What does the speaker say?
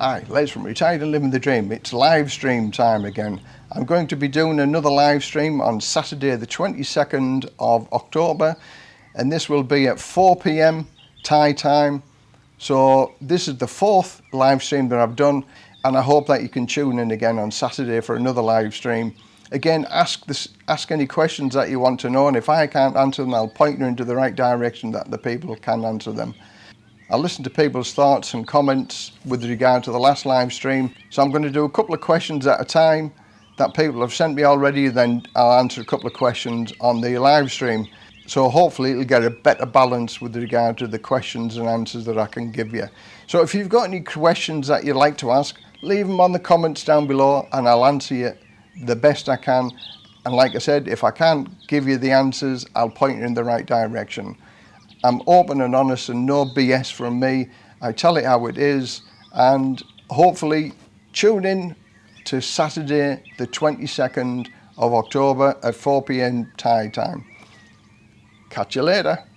Hi, Les from Retired and Living the Dream. It's live stream time again. I'm going to be doing another live stream on Saturday the 22nd of October and this will be at 4 p.m. Thai time. So this is the fourth live stream that I've done and I hope that you can tune in again on Saturday for another live stream. Again, ask this, ask any questions that you want to know and if I can't answer them, I'll point you into the right direction that the people can answer them. I listened to people's thoughts and comments with regard to the last live stream. So I'm going to do a couple of questions at a time that people have sent me already. Then I'll answer a couple of questions on the live stream. So hopefully it'll get a better balance with regard to the questions and answers that I can give you. So if you've got any questions that you'd like to ask, leave them on the comments down below and I'll answer you the best I can. And like I said, if I can't give you the answers, I'll point you in the right direction. I'm open and honest and no BS from me. I tell it how it is and hopefully tune in to Saturday the 22nd of October at 4pm Thai time. Catch you later.